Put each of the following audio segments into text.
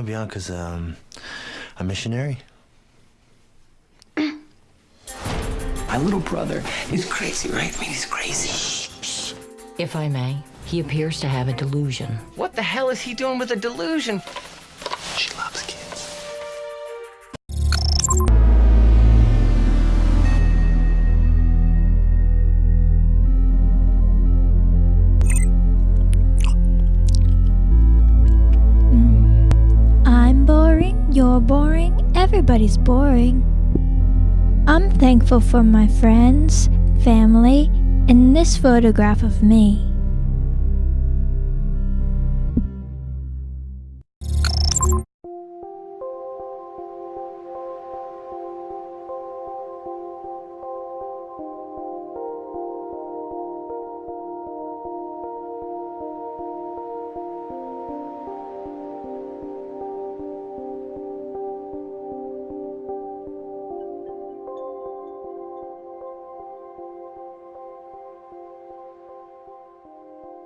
know, Bianca's um, a missionary. My little brother is crazy, right? I mean, he's crazy. If I may, he appears to have a delusion. What the hell is he doing with a delusion? You're boring, everybody's boring. I'm thankful for my friends, family, and this photograph of me.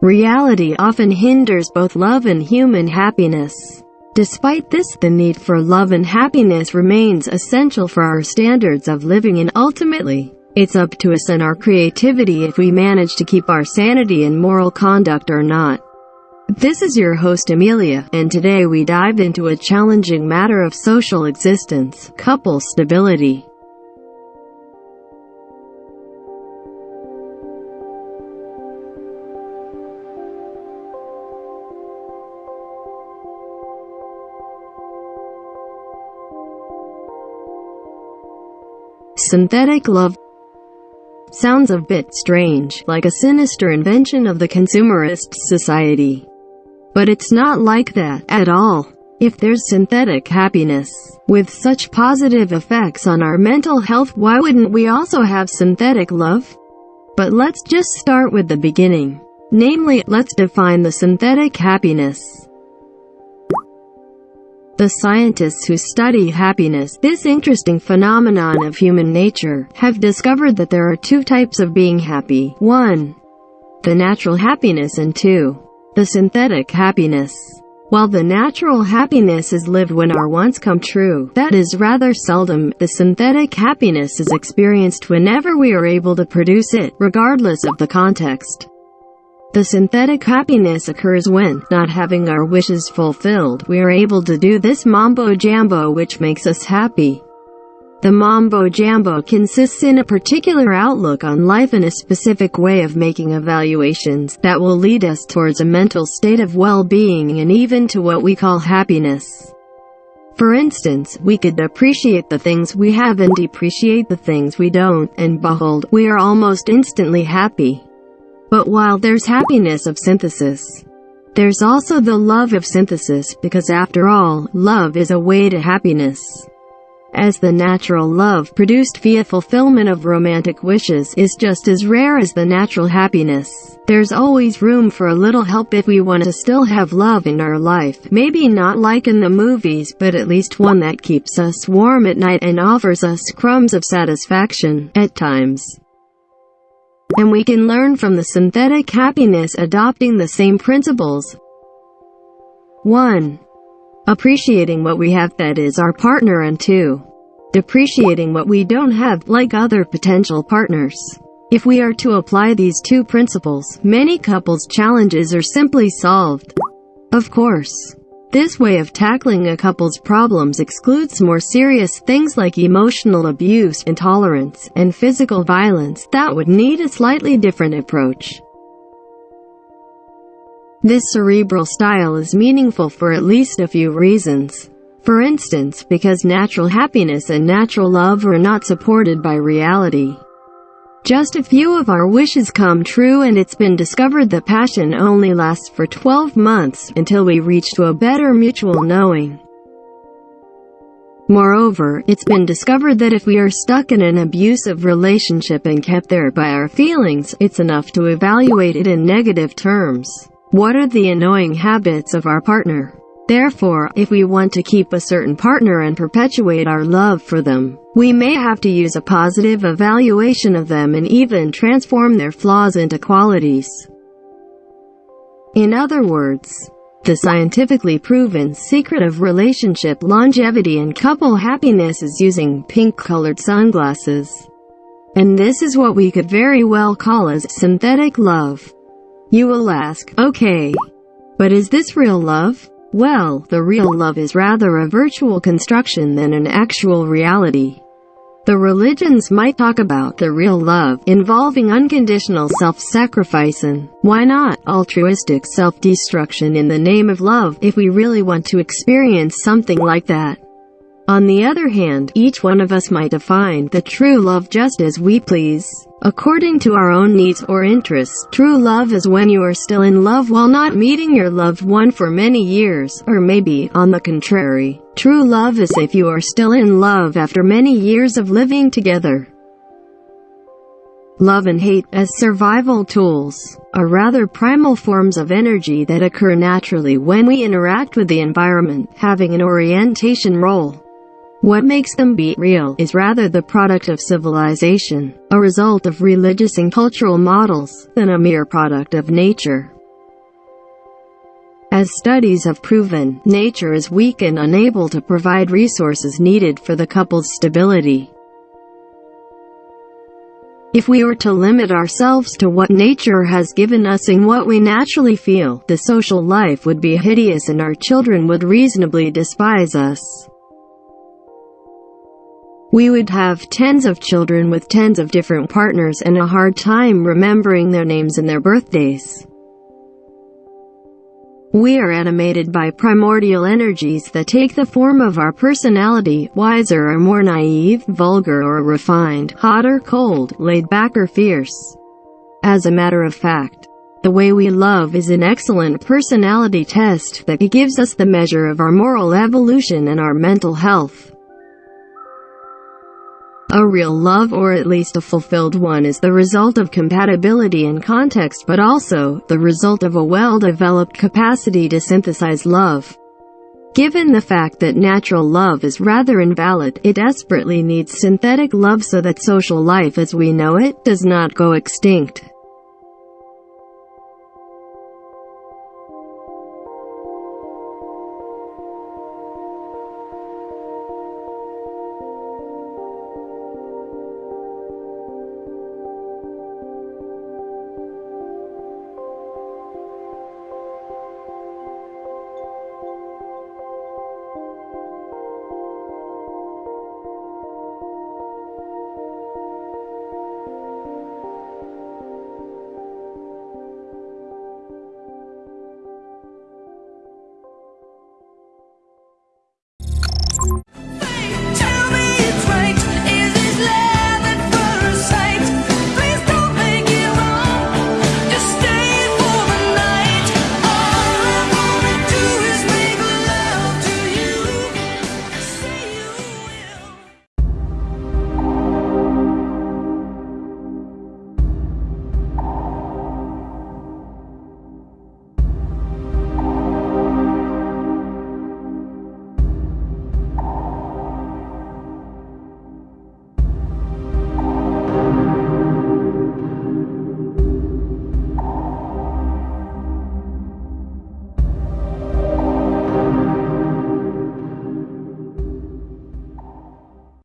Reality often hinders both love and human happiness. Despite this, the need for love and happiness remains essential for our standards of living and ultimately, it's up to us and our creativity if we manage to keep our sanity and moral conduct or not. This is your host Amelia, and today we dive into a challenging matter of social existence, couple stability. Synthetic love sounds a bit strange, like a sinister invention of the consumerist society. But it's not like that, at all. If there's synthetic happiness, with such positive effects on our mental health why wouldn't we also have synthetic love? But let's just start with the beginning. Namely, let's define the synthetic happiness. The scientists who study happiness, this interesting phenomenon of human nature, have discovered that there are two types of being happy. 1. The natural happiness and 2. The synthetic happiness. While the natural happiness is lived when our wants come true, that is rather seldom, the synthetic happiness is experienced whenever we are able to produce it, regardless of the context. The synthetic happiness occurs when, not having our wishes fulfilled, we are able to do this mambo-jambo which makes us happy. The mambo-jambo consists in a particular outlook on life and a specific way of making evaluations that will lead us towards a mental state of well-being and even to what we call happiness. For instance, we could appreciate the things we have and depreciate the things we don't, and behold, we are almost instantly happy. But while there's happiness of synthesis, there's also the love of synthesis, because after all, love is a way to happiness. As the natural love produced via fulfillment of romantic wishes is just as rare as the natural happiness. There's always room for a little help if we want to still have love in our life. Maybe not like in the movies, but at least one that keeps us warm at night and offers us crumbs of satisfaction, at times and we can learn from the synthetic happiness adopting the same principles. 1. Appreciating what we have that is our partner and 2. Depreciating what we don't have like other potential partners. If we are to apply these two principles, many couples' challenges are simply solved. Of course. This way of tackling a couple's problems excludes more serious things like emotional abuse, intolerance, and physical violence that would need a slightly different approach. This cerebral style is meaningful for at least a few reasons. For instance, because natural happiness and natural love are not supported by reality. Just a few of our wishes come true and it's been discovered that passion only lasts for 12 months, until we reach to a better mutual knowing. Moreover, it's been discovered that if we are stuck in an abusive relationship and kept there by our feelings, it's enough to evaluate it in negative terms. What are the annoying habits of our partner? Therefore, if we want to keep a certain partner and perpetuate our love for them, we may have to use a positive evaluation of them and even transform their flaws into qualities. In other words, The scientifically proven secret of relationship longevity and couple happiness is using pink-colored sunglasses. And this is what we could very well call as synthetic love. You will ask, okay, but is this real love? Well, the real love is rather a virtual construction than an actual reality. The religions might talk about the real love, involving unconditional self-sacrifice and, why not, altruistic self-destruction in the name of love, if we really want to experience something like that. On the other hand, each one of us might define the true love just as we please. According to our own needs or interests, true love is when you are still in love while not meeting your loved one for many years, or maybe, on the contrary. True love is if you are still in love after many years of living together. Love and hate, as survival tools, are rather primal forms of energy that occur naturally when we interact with the environment, having an orientation role. What makes them be real is rather the product of civilization, a result of religious and cultural models, than a mere product of nature. As studies have proven, nature is weak and unable to provide resources needed for the couple's stability. If we were to limit ourselves to what nature has given us and what we naturally feel, the social life would be hideous and our children would reasonably despise us. We would have tens of children with tens of different partners and a hard time remembering their names and their birthdays. We are animated by primordial energies that take the form of our personality, wiser or more naive, vulgar or refined, hot or cold, laid back or fierce. As a matter of fact, the way we love is an excellent personality test that gives us the measure of our moral evolution and our mental health. A real love or at least a fulfilled one is the result of compatibility and context but also, the result of a well-developed capacity to synthesize love. Given the fact that natural love is rather invalid, it desperately needs synthetic love so that social life as we know it, does not go extinct.